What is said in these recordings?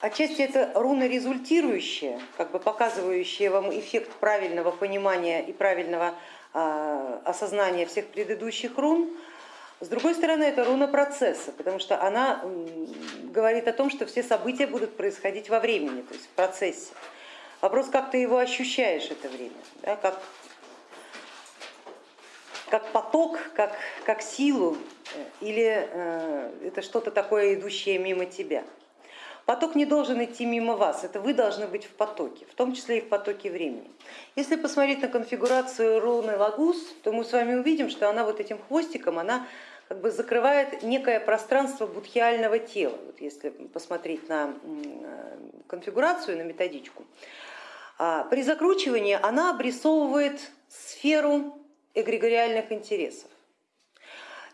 Отчасти это руна результирующая, как бы показывающая вам эффект правильного понимания и правильного э, осознания всех предыдущих рун. С другой стороны, это руна процесса, потому что она говорит о том, что все события будут происходить во времени, то есть в процессе. Вопрос, как ты его ощущаешь это время, да, как, как поток, как, как силу, э, или э, это что-то такое, идущее мимо тебя. Поток не должен идти мимо вас, это вы должны быть в потоке, в том числе и в потоке времени. Если посмотреть на конфигурацию руны Лагус, то мы с вами увидим, что она вот этим хвостиком, она как бы закрывает некое пространство будхиального тела. Вот если посмотреть на конфигурацию, на методичку, а, при закручивании она обрисовывает сферу эгрегориальных интересов.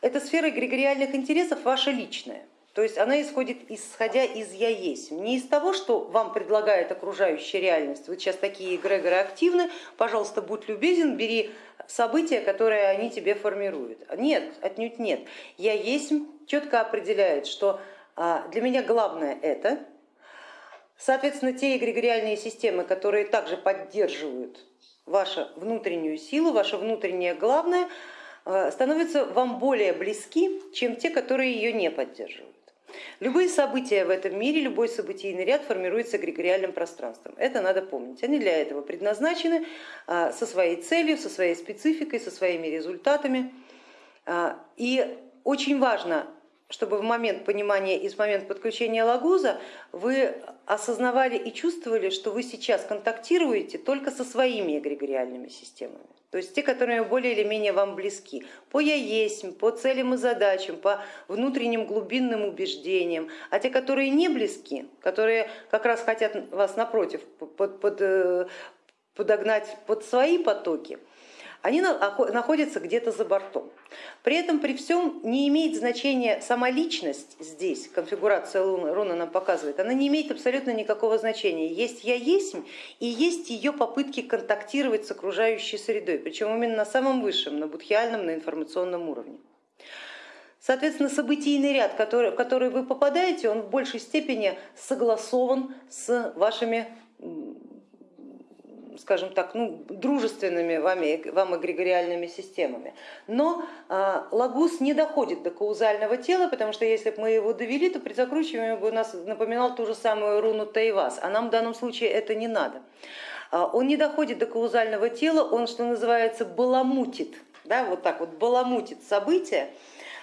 Эта сфера эгрегориальных интересов ваша личная. То есть она исходит исходя из я есть, не из того, что вам предлагает окружающая реальность. Вы сейчас такие эгрегоры активны, пожалуйста, будь любезен, бери события, которые они тебе формируют. Нет, отнюдь нет. Я есть четко определяет, что а, для меня главное это, соответственно, те эгрегориальные системы, которые также поддерживают вашу внутреннюю силу, ваше внутреннее главное, а, становятся вам более близки, чем те, которые ее не поддерживают. Любые события в этом мире, любой событийный ряд формируется эгрегориальным пространством. Это надо помнить. Они для этого предназначены а, со своей целью, со своей спецификой, со своими результатами. А, и очень важно чтобы в момент понимания и в момент подключения лагуза вы осознавали и чувствовали, что вы сейчас контактируете только со своими эгрегориальными системами, то есть те, которые более или менее вам близки, по я есть, по целям и задачам, по внутренним глубинным убеждениям, а те, которые не близки, которые как раз хотят вас напротив под, под, э, подогнать под свои потоки, они находятся где-то за бортом. При этом при всем не имеет значения сама личность здесь, конфигурация руны нам показывает, она не имеет абсолютно никакого значения. Есть я есть и есть ее попытки контактировать с окружающей средой, причем именно на самом высшем, на будхиальном, на информационном уровне. Соответственно, событийный ряд, в который вы попадаете, он в большей степени согласован с вашими скажем так, ну, дружественными вами, вам эгрегориальными системами. Но а, лагус не доходит до каузального тела, потому что если бы мы его довели, то при закручивании бы у нас напоминал ту же самую руну Тайвас, а нам в данном случае это не надо. А, он не доходит до каузального тела, он, что называется, баламутит, да, вот так вот баламутит события,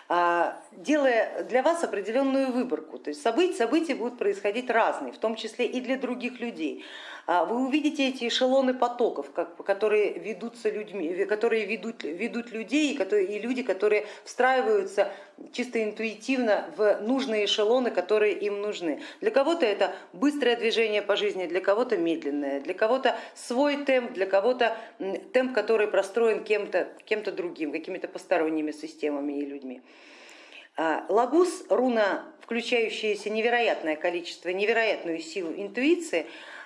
а, делая для вас определенную выборку. То есть события, события будут происходить разные, в том числе и для других людей. А, вы увидите эти эшелоны потоков, которые ведутся людьми, которые ведут, ведут людей и, люди, которые встраиваются чисто интуитивно в нужные эшелоны, которые им нужны. Для кого-то это быстрое движение по жизни, для кого-то медленное, для кого-то свой темп, для кого-то темп, который простроен кем-то кем другим, какими-то посторонними системами и людьми. А, лагус, руна, включающаяся невероятное количество, невероятную силу интуиции,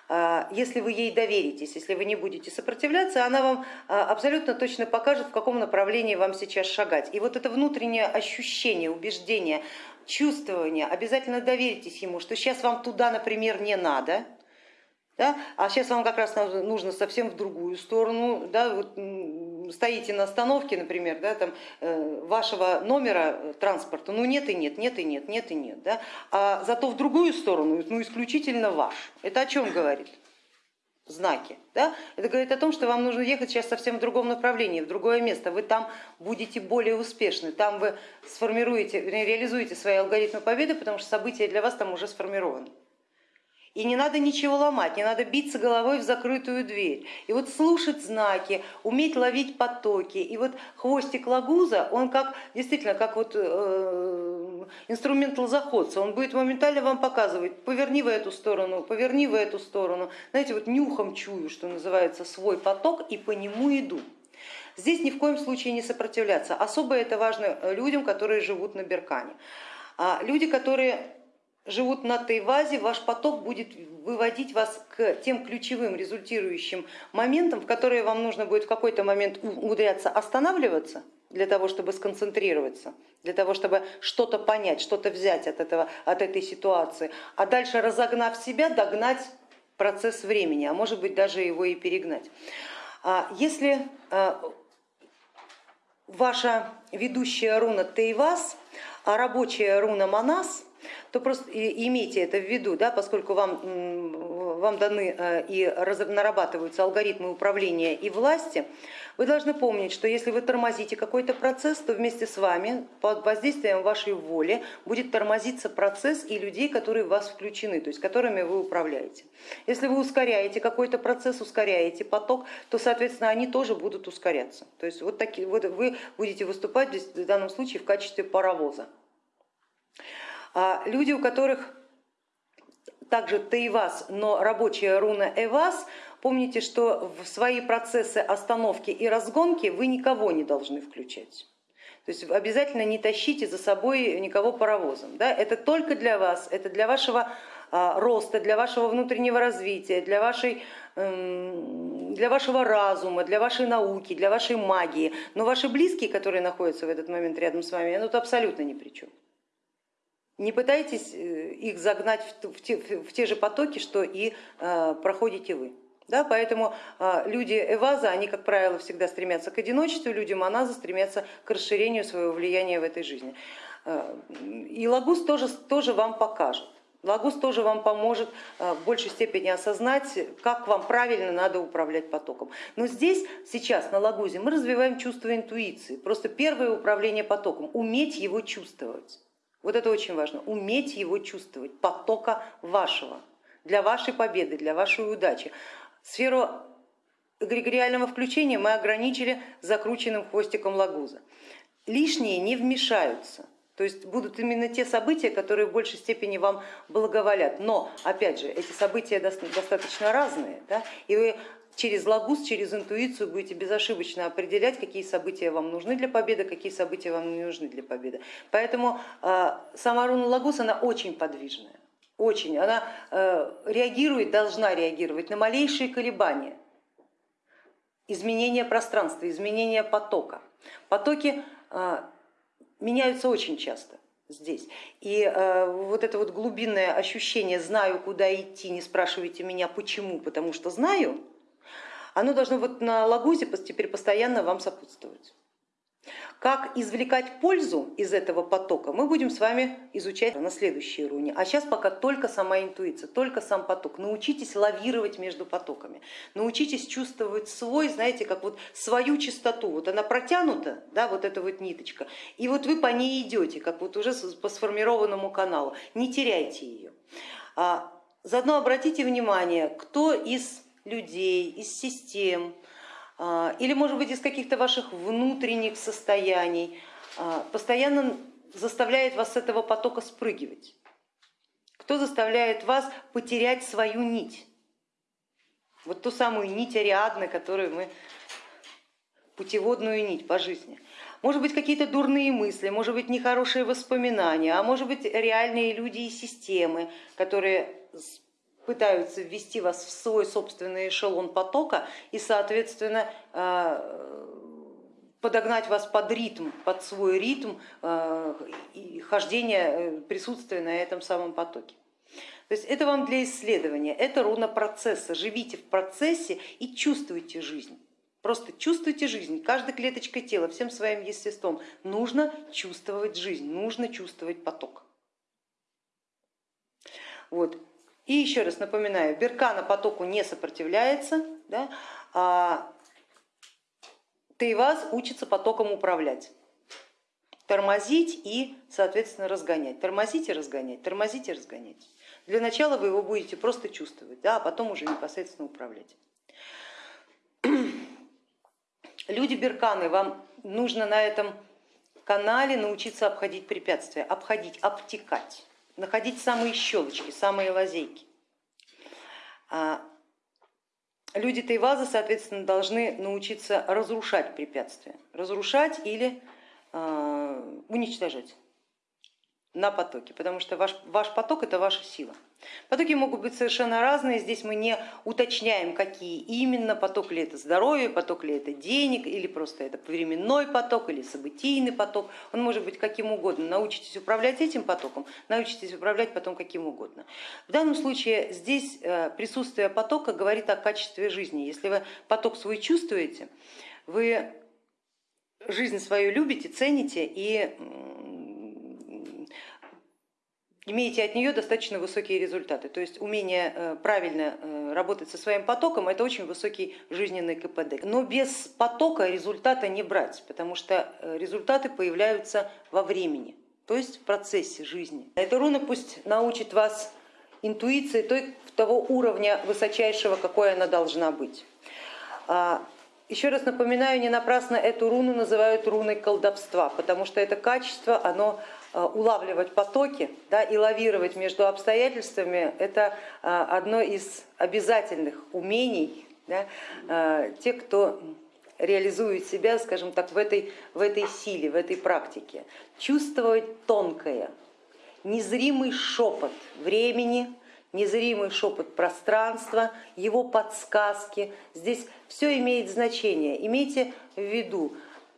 а, если вы ей доверитесь, если вы не будете сопротивляться, она вам а, абсолютно точно покажет, в каком направлении вам сейчас шагать. И вот это внутреннее ощущение, убеждение, чувствование, обязательно доверитесь ему, что сейчас вам туда, например, не надо, да? а сейчас вам как раз нужно совсем в другую сторону, да? вот стоите на остановке, например, да, там, э, вашего номера транспорта, ну нет и нет, нет и нет, нет и нет, да? а зато в другую сторону, ну исключительно ваш. Это о чем говорит? знаки. Да? Это говорит о том, что вам нужно ехать сейчас совсем в другом направлении, в другое место. Вы там будете более успешны, там вы сформируете, реализуете свои алгоритмы победы, потому что события для вас там уже сформированы. И не надо ничего ломать, не надо биться головой в закрытую дверь. И вот слушать знаки, уметь ловить потоки. И вот хвостик лагуза, он как действительно как вот э, инструмент лозоходца, он будет моментально вам показывать, поверни в эту сторону, поверни в эту сторону. Знаете, вот нюхом чую, что называется, свой поток и по нему иду. Здесь ни в коем случае не сопротивляться. Особо это важно людям, которые живут на Беркане. А люди, которые живут на Тайвазе, ваш поток будет выводить вас к тем ключевым результирующим моментам, в которые вам нужно будет в какой-то момент умудряться останавливаться для того, чтобы сконцентрироваться, для того, чтобы что-то понять, что-то взять от, этого, от этой ситуации, а дальше разогнав себя, догнать процесс времени, а может быть даже его и перегнать. А если а, ваша ведущая руна Тейвас, а рабочая руна Манас, то просто имейте это в виду, да, поскольку вам, вам даны э, и нарабатываются алгоритмы управления и власти, вы должны помнить, что если вы тормозите какой-то процесс, то вместе с вами под воздействием вашей воли будет тормозиться процесс и людей, которые в вас включены, то есть которыми вы управляете. Если вы ускоряете какой-то процесс, ускоряете поток, то соответственно они тоже будут ускоряться. То есть вот, такие, вот вы будете выступать в данном случае в качестве паровоза. А люди, у которых также Таивас, но рабочая руна Эвас, помните, что в свои процессы остановки и разгонки вы никого не должны включать. То есть обязательно не тащите за собой никого паровозом. Да? Это только для вас, это для вашего а, роста, для вашего внутреннего развития, для, вашей, эм, для вашего разума, для вашей науки, для вашей магии. Но ваши близкие, которые находятся в этот момент рядом с вами, ну, тут абсолютно ни при чем. Не пытайтесь э, их загнать в те, в те же потоки, что и э, проходите вы. Да, поэтому э, люди Эваза, они, как правило, всегда стремятся к одиночеству, люди Маназа стремятся к расширению своего влияния в этой жизни. И Лагус тоже, тоже вам покажет. Лагус тоже вам поможет в большей степени осознать, как вам правильно надо управлять потоком. Но здесь, сейчас на Лагузе, мы развиваем чувство интуиции. Просто первое управление потоком, уметь его чувствовать. Вот это очень важно, уметь его чувствовать, потока вашего, для вашей победы, для вашей удачи. Сферу эгрегориального включения мы ограничили закрученным хвостиком лагуза. Лишние не вмешаются, то есть будут именно те события, которые в большей степени вам благоволят. Но, опять же, эти события достаточно разные, да? и вы через лагус, через интуицию будете безошибочно определять, какие события вам нужны для победы, какие события вам не нужны для победы. Поэтому э, сама руна лагус, она очень подвижная, очень. Она э, реагирует, должна реагировать на малейшие колебания, изменения пространства, изменения потока. Потоки э, меняются очень часто здесь. И э, вот это вот глубинное ощущение «знаю, куда идти, не спрашивайте меня почему, потому что знаю», оно должно вот на лагузе теперь постоянно вам сопутствовать. Как извлекать пользу из этого потока, мы будем с вами изучать на следующей руне. А сейчас пока только сама интуиция, только сам поток. Научитесь лавировать между потоками, научитесь чувствовать свой, знаете, как вот свою чистоту. Вот она протянута, да, вот эта вот ниточка, и вот вы по ней идете, как вот уже по сформированному каналу. Не теряйте ее. А заодно обратите внимание, кто из людей, из систем, а, или может быть из каких-то ваших внутренних состояний, а, постоянно заставляет вас с этого потока спрыгивать. Кто заставляет вас потерять свою нить? Вот ту самую нить Ариадны, которую мы, путеводную нить по жизни. Может быть какие-то дурные мысли, может быть нехорошие воспоминания, а может быть реальные люди и системы, которые пытаются ввести вас в свой собственный эшелон потока и, соответственно, э, подогнать вас под ритм, под свой ритм э, и хождения, э, присутствия на этом самом потоке. То есть это вам для исследования, это руна процесса. Живите в процессе и чувствуйте жизнь. Просто чувствуйте жизнь, каждой клеточкой тела, всем своим естеством. Нужно чувствовать жизнь, нужно чувствовать поток. Вот. И еще раз напоминаю, Беркана потоку не сопротивляется, да, а Тейваз учится потоком управлять, тормозить и, соответственно, разгонять, тормозить и разгонять, тормозить и разгонять. Для начала вы его будете просто чувствовать, да, а потом уже непосредственно управлять. Люди Берканы, вам нужно на этом канале научиться обходить препятствия, обходить, обтекать находить самые щелочки, самые лазейки. А люди Тайваза, соответственно, должны научиться разрушать препятствия, разрушать или а, уничтожать. На потоке, потому что ваш, ваш поток это ваша сила. Потоки могут быть совершенно разные, здесь мы не уточняем, какие именно, поток ли это здоровье, поток ли это денег, или просто это временной поток, или событийный поток, он может быть каким угодно. Научитесь управлять этим потоком, научитесь управлять потом каким угодно. В данном случае здесь э, присутствие потока говорит о качестве жизни. Если вы поток свой чувствуете, вы жизнь свою любите, цените и имеете от нее достаточно высокие результаты. То есть умение э, правильно э, работать со своим потоком это очень высокий жизненный КПД. Но без потока результата не брать, потому что э, результаты появляются во времени, то есть в процессе жизни. Эта руна пусть научит вас интуиции той, того уровня высочайшего, какой она должна быть. А, еще раз напоминаю, не напрасно эту руну называют руной колдовства, потому что это качество, оно улавливать потоки да, и лавировать между обстоятельствами, это э, одно из обязательных умений да, э, тех, кто реализует себя, скажем так, в этой, в этой силе, в этой практике. Чувствовать тонкое, незримый шепот времени, незримый шепот пространства, его подсказки. Здесь все имеет значение. Имейте в виду,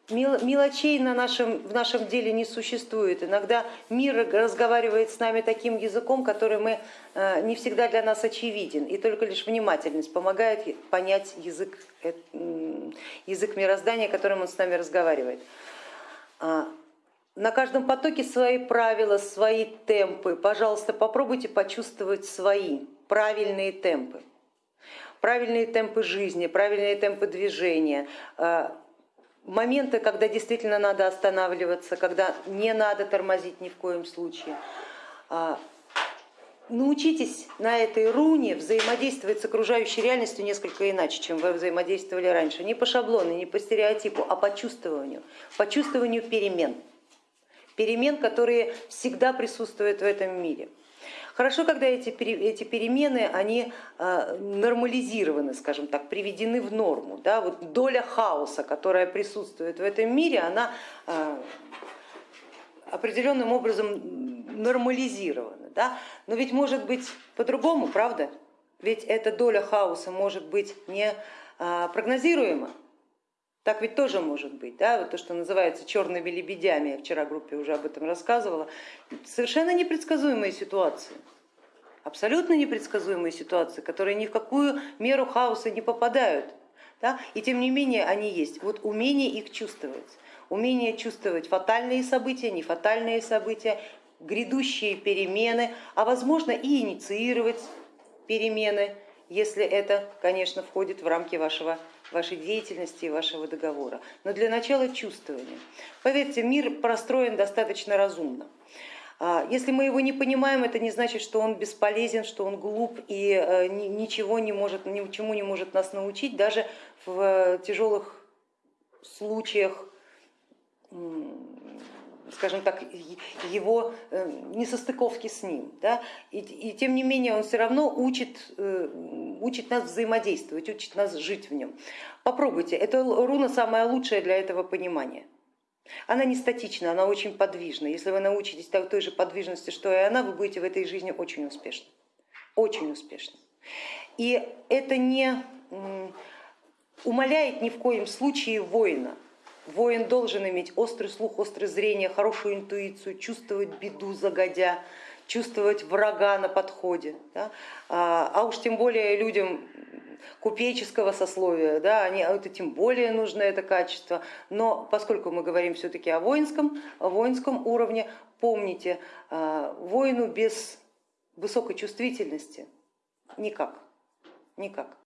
мелочей на нашем, в нашем деле не существует. Иногда мир разговаривает с нами таким языком, который мы, э, не всегда для нас очевиден, и только лишь внимательность помогает понять язык, э, язык мироздания, которым он с нами разговаривает. А, на каждом потоке свои правила, свои темпы. Пожалуйста, попробуйте почувствовать свои правильные темпы. Правильные темпы жизни, правильные темпы движения, а, моменты, когда действительно надо останавливаться, когда не надо тормозить ни в коем случае. А, научитесь на этой руне взаимодействовать с окружающей реальностью несколько иначе, чем вы взаимодействовали раньше. Не по шаблону, не по стереотипу, а по чувствованию, по чувствованию перемен. Перемен, которые всегда присутствуют в этом мире. Хорошо, когда эти, эти перемены они а, нормализированы, скажем так, приведены в норму. Да? Вот доля хаоса, которая присутствует в этом мире, она а, определенным образом нормализирована. Да? Но ведь может быть по-другому, правда? Ведь эта доля хаоса может быть не а, прогнозируема. Так ведь тоже может быть, да? вот то, что называется черными лебедями, я вчера группе уже об этом рассказывала, совершенно непредсказуемые ситуации, абсолютно непредсказуемые ситуации, которые ни в какую меру хаоса не попадают, да? и тем не менее они есть. Вот умение их чувствовать, умение чувствовать фатальные события, нефатальные события, грядущие перемены, а возможно и инициировать перемены, если это, конечно, входит в рамки вашего вашей деятельности и вашего договора. Но для начала чувствования. Поверьте, мир простроен достаточно разумно. А, если мы его не понимаем, это не значит, что он бесполезен, что он глуп и э, ничего не может, ничему не может нас научить, даже в тяжелых случаях скажем так, его э, несостыковки с ним. Да? И, и тем не менее он все равно учит, э, учит нас взаимодействовать, учит нас жить в нем. Попробуйте, эта руна самая лучшая для этого понимания. Она не статична, она очень подвижна. Если вы научитесь той же подвижности, что и она, вы будете в этой жизни очень успешны. Очень успешны. И это не умаляет ни в коем случае воина. Воин должен иметь острый слух, острое зрение, хорошую интуицию, чувствовать беду загодя, чувствовать врага на подходе. Да? А, а уж тем более людям купеческого сословия, да, они, а это тем более нужно это качество. Но поскольку мы говорим все-таки о воинском, о воинском уровне, помните, а, воину без высокой чувствительности никак, никак.